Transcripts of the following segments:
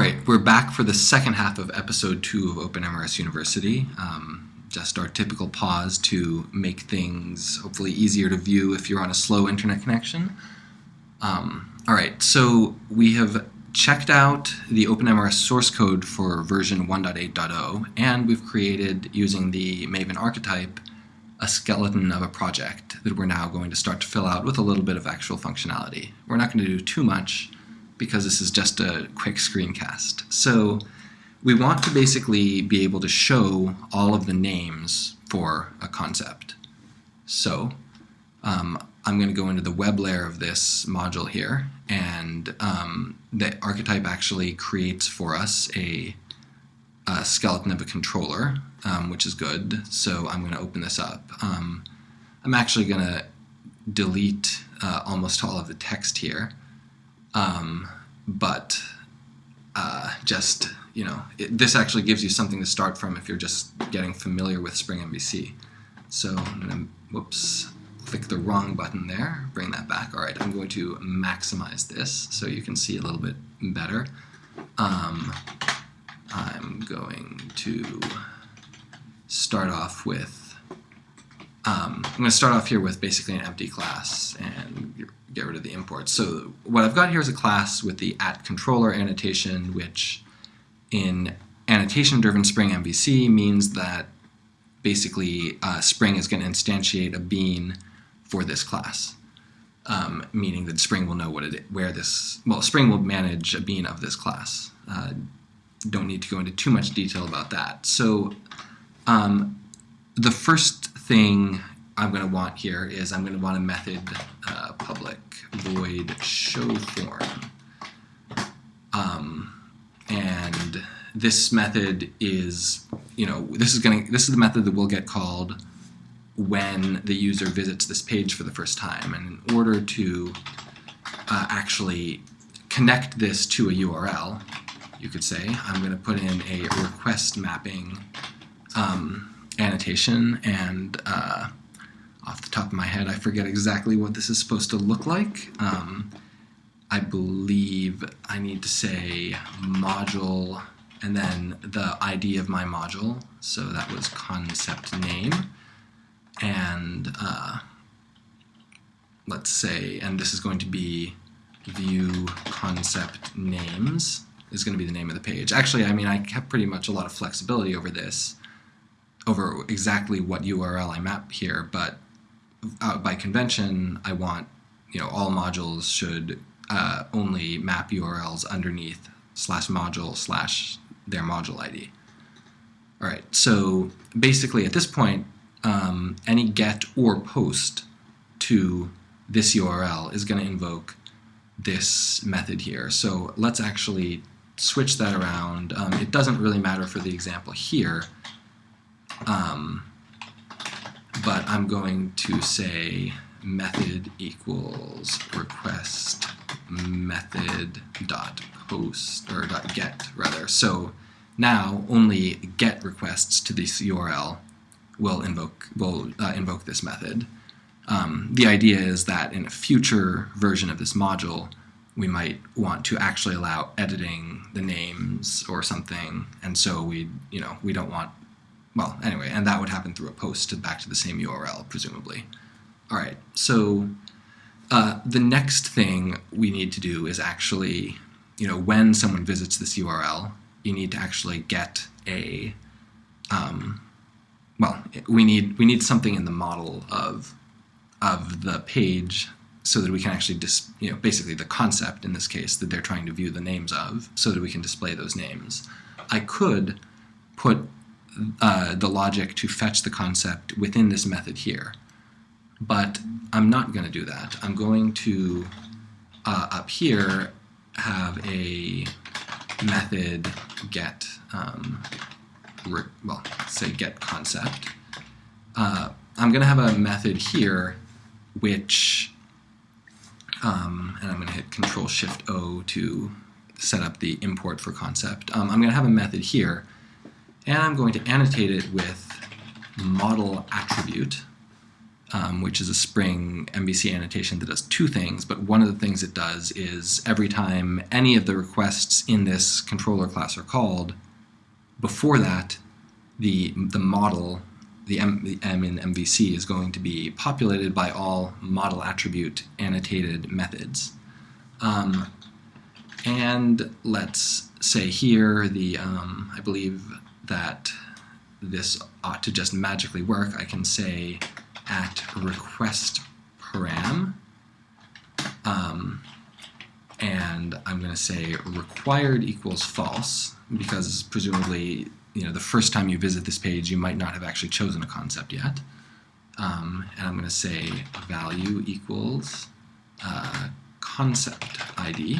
All right, we're back for the second half of episode two of OpenMRS University. Um, just our typical pause to make things hopefully easier to view if you're on a slow internet connection. Um, all right, so we have checked out the OpenMRS source code for version 1.8.0, and we've created, using the Maven archetype, a skeleton of a project that we're now going to start to fill out with a little bit of actual functionality. We're not going to do too much because this is just a quick screencast. So we want to basically be able to show all of the names for a concept. So um, I'm going to go into the web layer of this module here, and um, the archetype actually creates for us a, a skeleton of a controller, um, which is good. So I'm going to open this up. Um, I'm actually going to delete uh, almost all of the text here, um, but uh, just you know, it, this actually gives you something to start from if you're just getting familiar with Spring MVC. So I'm going to, whoops, click the wrong button there, bring that back. All right, I'm going to maximize this so you can see a little bit better. Um, I'm going to start off with, um, I'm going to start off here with basically an empty class and get rid of the imports. So what I've got here is a class with the at controller annotation, which in annotation-driven Spring MVC means that basically uh, Spring is going to instantiate a bean for this class, um, meaning that Spring will know what it, where this, well, Spring will manage a bean of this class. Uh, don't need to go into too much detail about that. So um, the first thing I'm going to want here is I'm going to want a method uh, public void show form. Um, and this method is, you know, this is going to, this is the method that will get called when the user visits this page for the first time. And in order to uh, actually connect this to a URL, you could say, I'm going to put in a request mapping um, annotation and uh, off the top of my head I forget exactly what this is supposed to look like. Um, I believe I need to say module and then the ID of my module. So that was concept name. And uh, let's say, and this is going to be view concept names is going to be the name of the page. Actually, I mean, I kept pretty much a lot of flexibility over this, over exactly what URL I map here, but uh, by convention, I want, you know, all modules should uh, only map URLs underneath slash module slash their module ID. All right, so basically at this point, um, any get or post to this URL is going to invoke this method here. So let's actually switch that around. Um, it doesn't really matter for the example here, um, but I'm going to say method equals request method dot post or dot get rather. So now only get requests to this URL will invoke will uh, invoke this method. Um, the idea is that in a future version of this module, we might want to actually allow editing the names or something, and so we you know we don't want well anyway, and that would happen through a post to back to the same URL presumably. All right, so uh, the next thing we need to do is actually, you know, when someone visits this URL, you need to actually get a, um, well, we need we need something in the model of of the page so that we can actually, dis, you know, basically the concept in this case that they're trying to view the names of, so that we can display those names. I could put uh, the logic to fetch the concept within this method here. But I'm not going to do that. I'm going to, uh, up here, have a method get, um, well, say get concept. Uh, I'm going to have a method here which, um, and I'm going to hit Control Shift O to set up the import for concept. Um, I'm going to have a method here, and I'm going to annotate it with model attribute um, which is a Spring MVC annotation that does two things, but one of the things it does is every time any of the requests in this controller class are called, before that, the, the model, the M, the M in MVC is going to be populated by all model attribute annotated methods. Um, and let's say here, the um, I believe that this ought to just magically work. I can say at request param, um, and I'm going to say required equals false because presumably you know the first time you visit this page you might not have actually chosen a concept yet. Um, and I'm going to say value equals uh, concept ID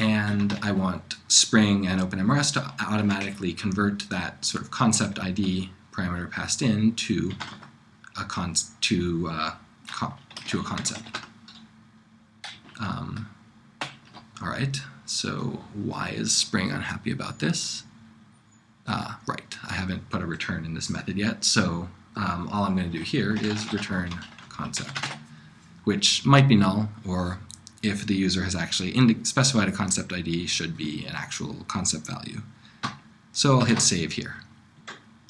and I want Spring and OpenMRS to automatically convert that sort of concept ID parameter passed in to a con to uh, to a concept. Um, all right, so why is Spring unhappy about this? Uh, right, I haven't put a return in this method yet, so um, all I'm going to do here is return concept, which might be null or if the user has actually specified a concept ID should be an actual concept value. So I'll hit save here.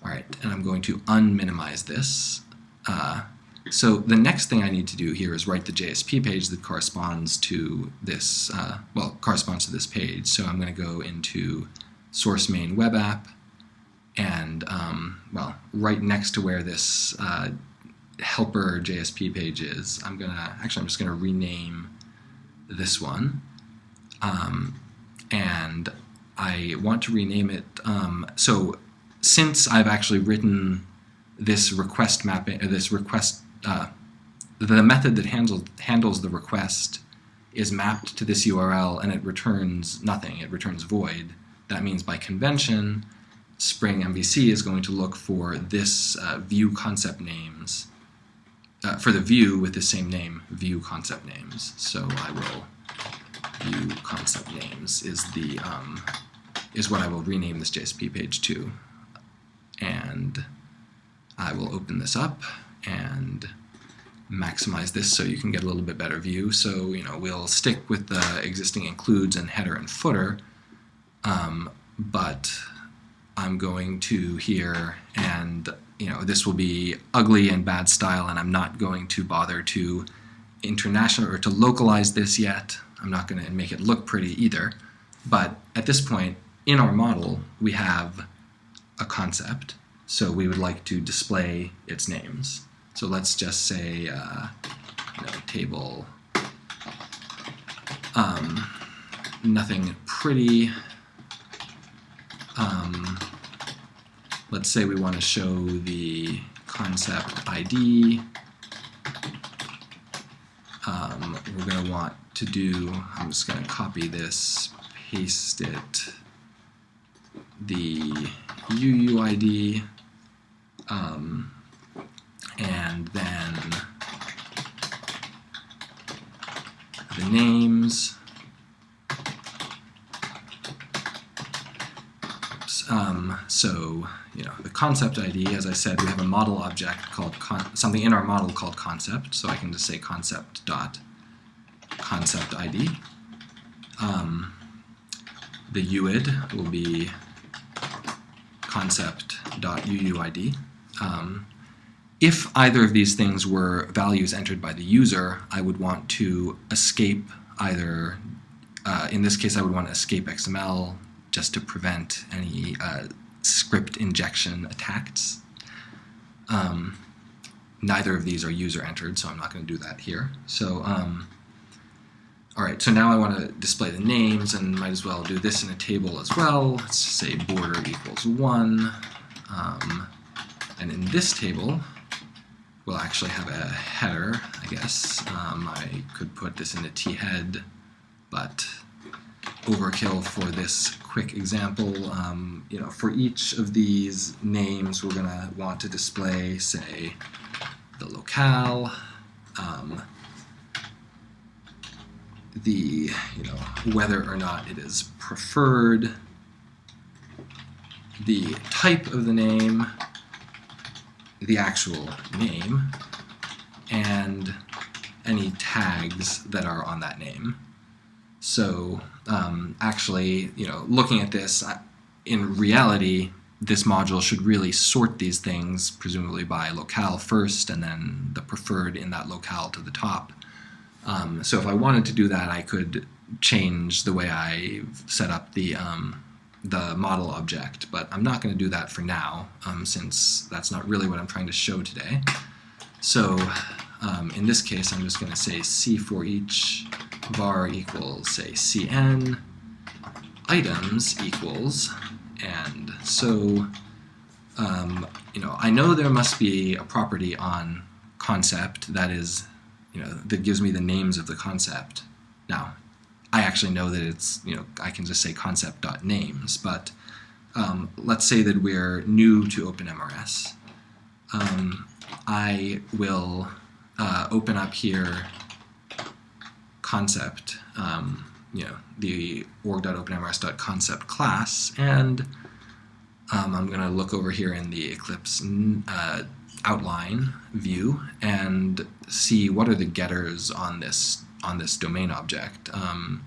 All right, and I'm going to unminimize this. Uh, so the next thing I need to do here is write the JSP page that corresponds to this, uh, well, corresponds to this page. So I'm going to go into source main web app, and um, well, right next to where this uh, helper JSP page is, I'm gonna actually I'm just gonna rename this one. Um, and I want to rename it. Um, so since I've actually written this request mapping, or this request, uh, the method that handles handles the request is mapped to this URL and it returns nothing. It returns void. That means by convention, Spring MVC is going to look for this uh, view concept names uh, for the view with the same name, view concept names. So I will view concept names is the um, is what I will rename this JSP page to, and I will open this up and maximize this so you can get a little bit better view. So you know we'll stick with the existing includes and header and footer, um, but I'm going to here and you know, this will be ugly and bad style, and I'm not going to bother to international or to localize this yet. I'm not going to make it look pretty either. But at this point, in our model, we have a concept, so we would like to display its names. So let's just say, uh, you know, table, um, nothing pretty, um, let's say we want to show the concept ID. Um, we're going to want to do, I'm just going to copy this, paste it, the UUID, um, and then the names, So, you know, the concept ID, as I said, we have a model object called something in our model called concept. So I can just say concept dot concept ID. Um, the UID will be concept dot UUID. Um, if either of these things were values entered by the user, I would want to escape either, uh, in this case I would want to escape XML just to prevent any uh, script injection attacks. Um, neither of these are user entered, so I'm not going to do that here. So, um, all right, so now I want to display the names and might as well do this in a table as well. Let's say border equals 1. Um, and in this table, we'll actually have a header, I guess. Um, I could put this in a t-head, but overkill for this quick example. Um, you know, for each of these names, we're going to want to display, say, the locale, um, the, you know, whether or not it is preferred, the type of the name, the actual name, and any tags that are on that name. So um, actually, you know, looking at this, in reality, this module should really sort these things, presumably by locale first, and then the preferred in that locale to the top. Um, so if I wanted to do that, I could change the way I set up the um, the model object, but I'm not going to do that for now, um, since that's not really what I'm trying to show today. So um, in this case, I'm just going to say C for each var equals, say, Cn items equals, and so, um, you know, I know there must be a property on concept that is, you know, that gives me the names of the concept. Now, I actually know that it's, you know, I can just say concept.names, but um, let's say that we're new to OpenMRS. Um, I will uh, open up here concept, um, you know, the org.openmrs.concept class, and um, I'm going to look over here in the Eclipse uh, outline view and see what are the getters on this on this domain object. Um,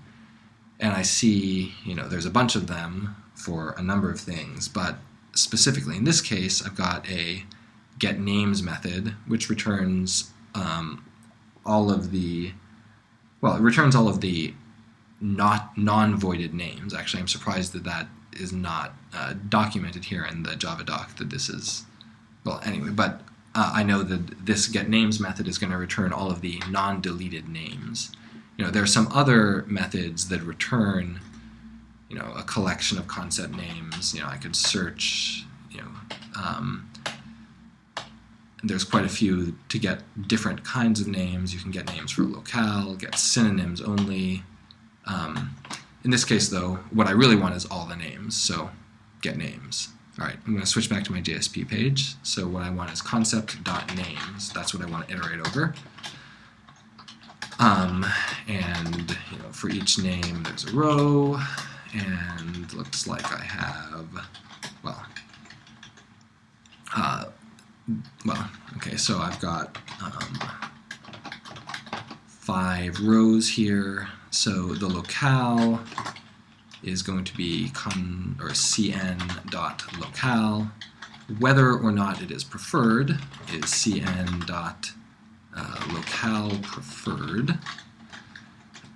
and I see, you know, there's a bunch of them for a number of things, but specifically in this case, I've got a get names method, which returns um, all of the, well, it returns all of the not non-voided names. Actually, I'm surprised that that is not uh, documented here in the Java doc that this is, well, anyway, but uh, I know that this get names method is going to return all of the non-deleted names. You know, there are some other methods that return, you know, a collection of concept names. You know, I could search, you know, um, there's quite a few to get different kinds of names. You can get names for locale, get synonyms only. Um, in this case, though, what I really want is all the names, so get names. All right, I'm going to switch back to my JSP page. So what I want is concept.names. That's what I want to iterate over. Um, and you know, for each name, there's a row, and looks like I have, well, uh, well, okay, so I've got um, five rows here. So the locale is going to be con or cn dot locale. Whether or not it is preferred is cn dot uh, locale preferred.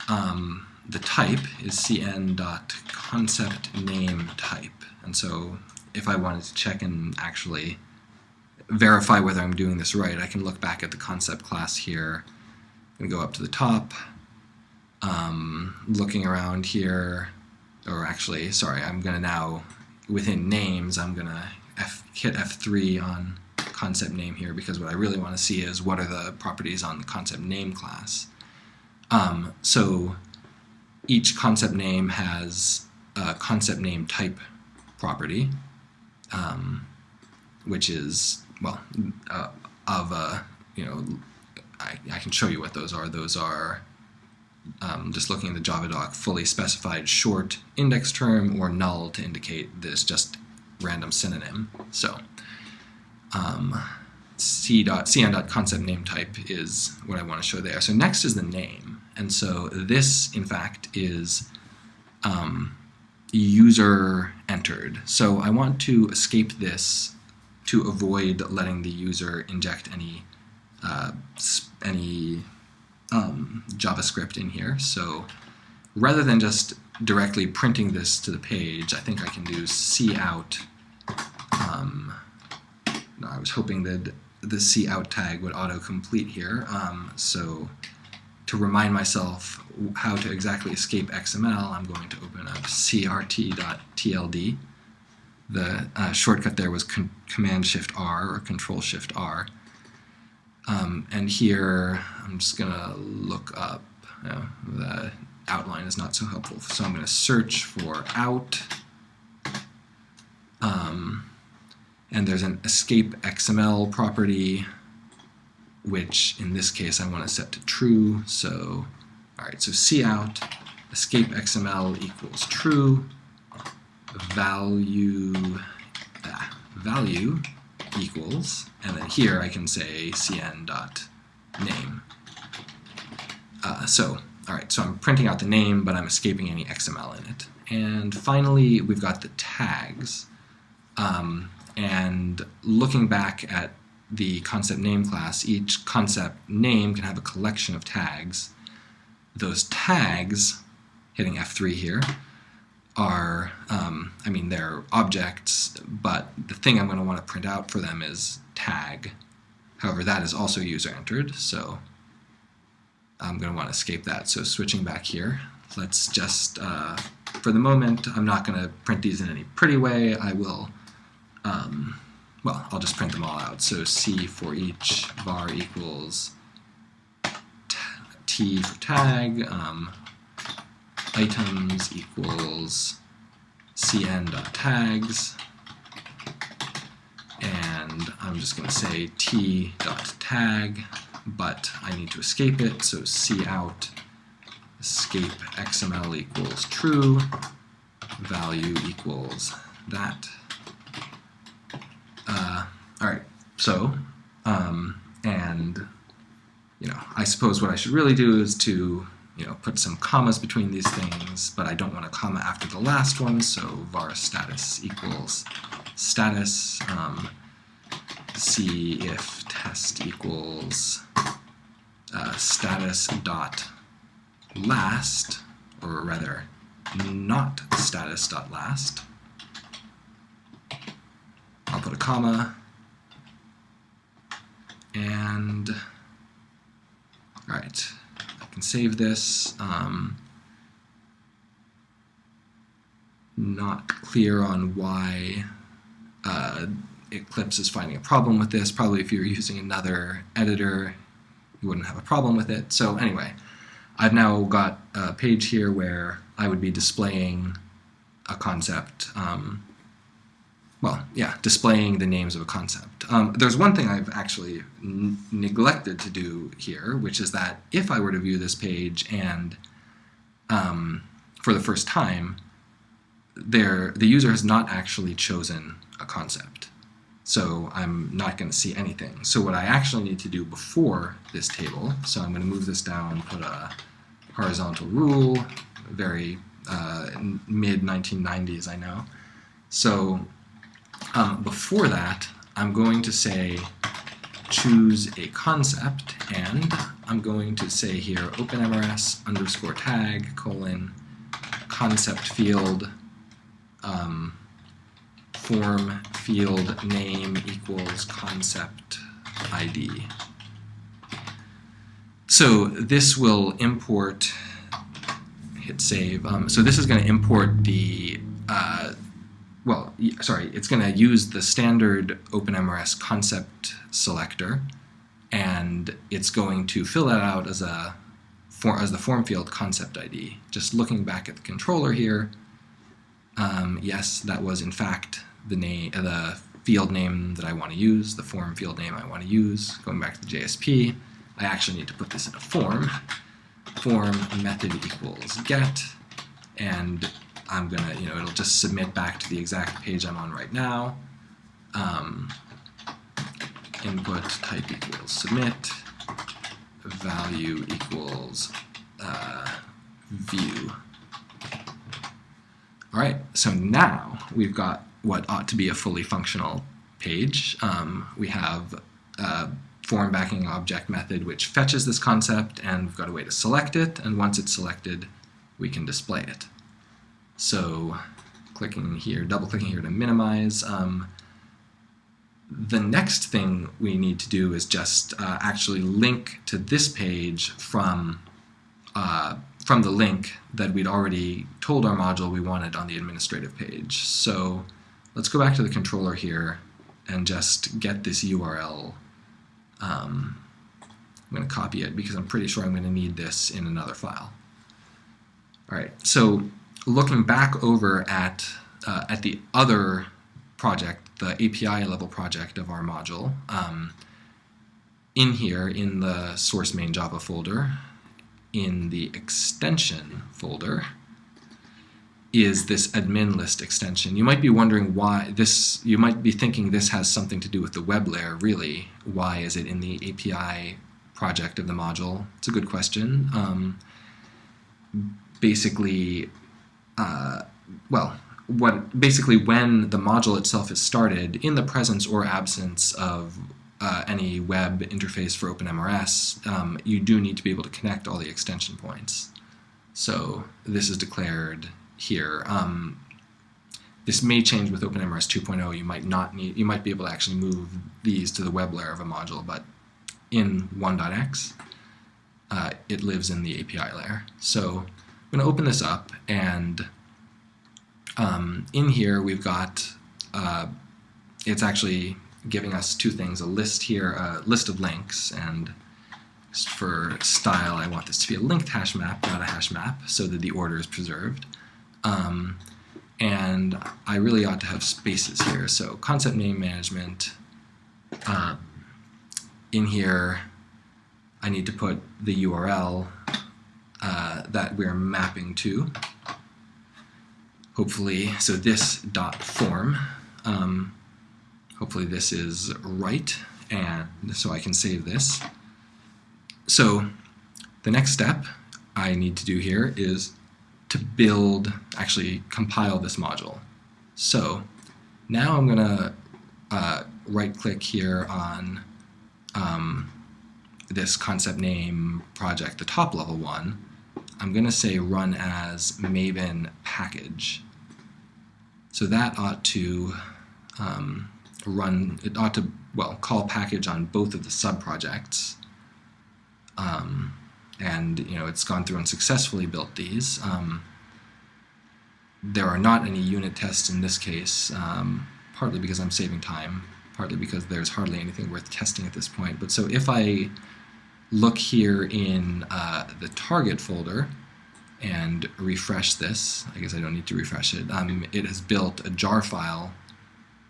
Um, the type is cn dot concept name type. And so if I wanted to check and actually verify whether I'm doing this right, I can look back at the concept class here and go up to the top, um, looking around here, or actually, sorry, I'm going to now, within names, I'm going to hit F3 on concept name here because what I really want to see is what are the properties on the concept name class. Um, so each concept name has a concept name type property, um, which is well, uh, of, uh, you know, I, I can show you what those are. Those are, um, just looking at the Java doc, fully specified short index term or null to indicate this just random synonym. So, um, c dot cn dot concept name type is what I want to show there. So next is the name, and so this, in fact, is um, user entered. So I want to escape this to avoid letting the user inject any uh, any um, JavaScript in here. So rather than just directly printing this to the page, I think I can do cout. Um, no, I was hoping that the cout tag would auto-complete here. Um, so to remind myself how to exactly escape XML, I'm going to open up crt.tld the uh, shortcut there was Command Shift R or Control Shift R. Um, and here I'm just going to look up, the outline is not so helpful, so I'm going to search for out. Um, and there's an escape XML property, which in this case I want to set to true. So, all right, so cout escape XML equals true value uh, value equals, and then here I can say cn dot name. Uh, so, all right, so I'm printing out the name, but I'm escaping any XML in it. And finally, we've got the tags. Um, and looking back at the concept name class, each concept name can have a collection of tags. Those tags, hitting F3 here, are, um, I mean, they're objects, but the thing I'm going to want to print out for them is tag. However, that is also user entered, so I'm going to want to escape that. So switching back here, let's just, uh, for the moment, I'm not going to print these in any pretty way. I will um, well, I'll just print them all out. So C for each var equals T for tag, um, items equals cn.tags, and I'm just going to say t.tag, but I need to escape it, so c out escape xml equals true, value equals that. Uh, all right, so, um, and, you know, I suppose what I should really do is to, you know, put some commas between these things, but I don't want a comma after the last one, so var status equals status, um, see if test equals uh, status dot last, or rather, not status dot last. I'll put a comma, and all right, can save this. Um, not clear on why uh, Eclipse is finding a problem with this. Probably if you were using another editor, you wouldn't have a problem with it. So anyway, I've now got a page here where I would be displaying a concept um, well, yeah, displaying the names of a concept. Um, there's one thing I've actually neglected to do here, which is that if I were to view this page and um, for the first time, there the user has not actually chosen a concept. So I'm not going to see anything. So what I actually need to do before this table, so I'm going to move this down, put a horizontal rule, very uh, mid 1990s, I know. So um, before that, I'm going to say choose a concept, and I'm going to say here openmrs underscore tag colon concept field um, form field name equals concept ID. So this will import, hit save, um, so this is going to import the uh, well, sorry, it's going to use the standard OpenMRS concept selector, and it's going to fill that out as a for, as the form field concept ID. Just looking back at the controller here, um, yes, that was in fact the name, uh, the field name that I want to use, the form field name I want to use. Going back to the JSP, I actually need to put this in a form. Form method equals get, and I'm gonna, you know, it'll just submit back to the exact page I'm on right now. Um, input type equals submit, value equals uh, view. All right, so now we've got what ought to be a fully functional page. Um, we have a form backing object method which fetches this concept, and we've got a way to select it, and once it's selected, we can display it. So clicking here, double clicking here to minimize. Um, the next thing we need to do is just uh, actually link to this page from uh, from the link that we'd already told our module we wanted on the administrative page. So let's go back to the controller here and just get this URL. Um, I'm going to copy it because I'm pretty sure I'm going to need this in another file. All right, so looking back over at, uh, at the other project, the API level project of our module, um, in here in the source main Java folder, in the extension folder, is this admin list extension. You might be wondering why this, you might be thinking this has something to do with the web layer, really. Why is it in the API project of the module. It's a good question. Um, basically, well, what basically when the module itself is started, in the presence or absence of uh, any web interface for OpenMRS, um, you do need to be able to connect all the extension points. So this is declared here. Um, this may change with OpenMRS 2.0. You might not need, you might be able to actually move these to the web layer of a module, but in 1.x, uh, it lives in the API layer. So I'm going to open this up, and um, in here we've got, uh, it's actually giving us two things, a list here, a list of links, and for style, I want this to be a linked hash map, not a hash map, so that the order is preserved. Um, and I really ought to have spaces here. So concept name management, uh, in here, I need to put the URL uh, that we're mapping to. Hopefully, so this dot form, um, hopefully this is right, and so I can save this. So the next step I need to do here is to build, actually compile this module. So now I'm going to uh, right click here on um, this concept name project, the top level one. I'm going to say run as Maven package. So that ought to um, run, it ought to, well, call package on both of the sub-projects. Um, and you know it's gone through and successfully built these. Um, there are not any unit tests in this case, um, partly because I'm saving time, partly because there's hardly anything worth testing at this point. But so if I look here in uh, the target folder and refresh this, I guess I don't need to refresh it, um, it has built a jar file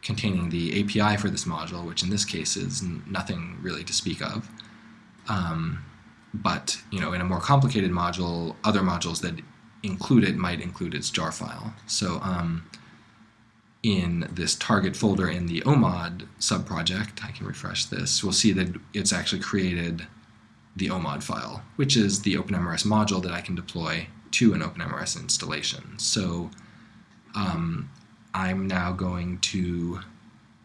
containing the API for this module, which in this case is nothing really to speak of. Um, but you know, in a more complicated module, other modules that include it might include its jar file. So um, in this target folder in the OMOD subproject, I can refresh this, we'll see that it's actually created the OMOD file, which is the OpenMRS module that I can deploy to an OpenMRS installation. So um, I'm now going to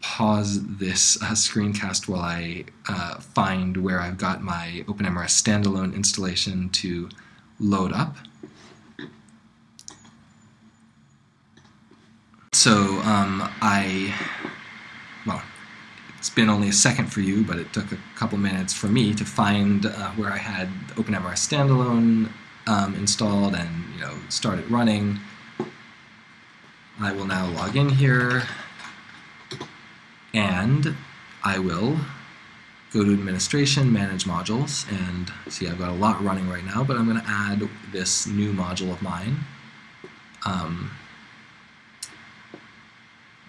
pause this uh, screencast while I uh, find where I've got my OpenMRS standalone installation to load up. So um, I, it's been only a second for you, but it took a couple minutes for me to find uh, where I had OpenMRS standalone um, installed and you know start it running. I will now log in here and I will go to administration, manage modules, and see I've got a lot running right now, but I'm going to add this new module of mine. Um,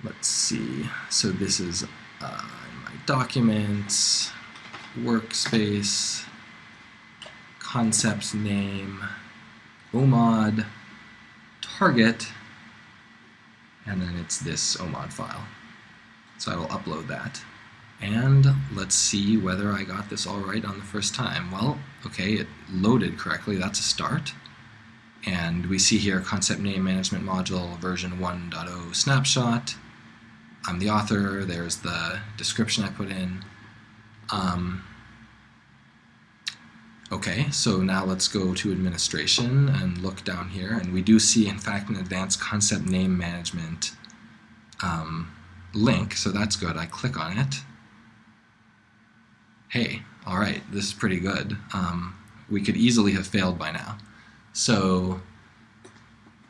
let's see, so this is uh, documents, workspace, concept name, OMOD, target, and then it's this OMOD file. So I will upload that. And let's see whether I got this all right on the first time. Well, okay, it loaded correctly. That's a start. And we see here concept name management module version 1.0 snapshot. I'm the author. There's the description I put in. Um, okay, so now let's go to administration and look down here. And we do see, in fact, an advanced concept name management um, link, so that's good. I click on it. Hey, all right, this is pretty good. Um, we could easily have failed by now. So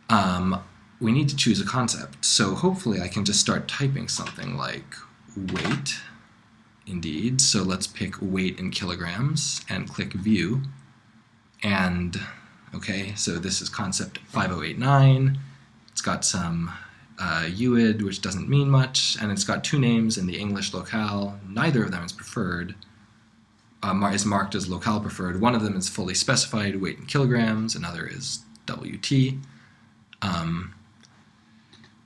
um, we need to choose a concept. So hopefully I can just start typing something like weight, indeed. So let's pick weight in kilograms and click view. And okay, so this is concept 5089. It's got some uh, UID, which doesn't mean much, and it's got two names in the English locale. Neither of them is preferred, uh, is marked as locale preferred. One of them is fully specified, weight in kilograms, another is WT. Um,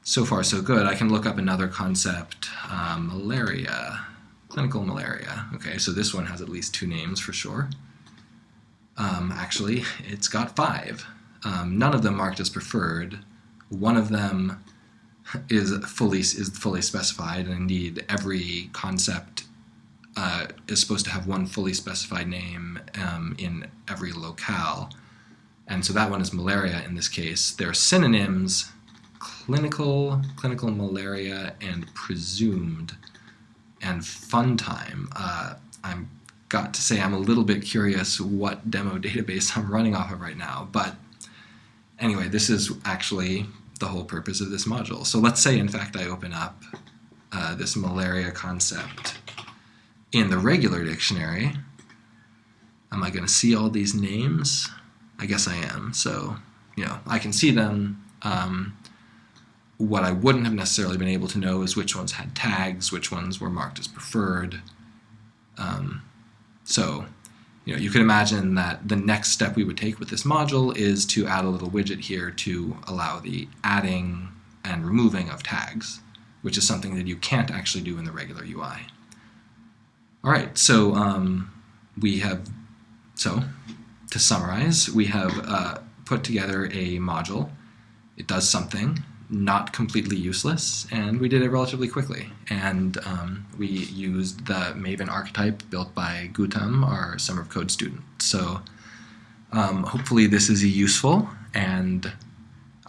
so far, so good. I can look up another concept, uh, malaria, clinical malaria. Okay, so this one has at least two names for sure. Um, actually, it's got five. Um, none of them marked as preferred. One of them is fully is fully specified, and indeed every concept uh, is supposed to have one fully specified name um, in every locale. And so that one is malaria in this case. There are synonyms clinical, clinical malaria, and presumed, and fun time. Uh, I'm got to say I'm a little bit curious what demo database I'm running off of right now, but anyway, this is actually the whole purpose of this module. So let's say, in fact, I open up uh, this malaria concept in the regular dictionary. Am I going to see all these names? I guess I am. So, you know, I can see them. Um, what I wouldn't have necessarily been able to know is which ones had tags, which ones were marked as preferred. Um, so, you know, you could imagine that the next step we would take with this module is to add a little widget here to allow the adding and removing of tags, which is something that you can't actually do in the regular UI. All right, so um, we have, so to summarize, we have uh, put together a module. It does something, not completely useless, and we did it relatively quickly. And um, we used the Maven archetype built by Gautam, our Summer of Code student. So um, hopefully this is useful, and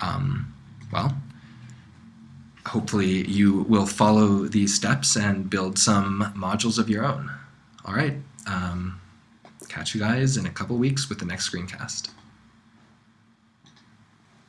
um, well, hopefully you will follow these steps and build some modules of your own. All right, um, catch you guys in a couple weeks with the next screencast.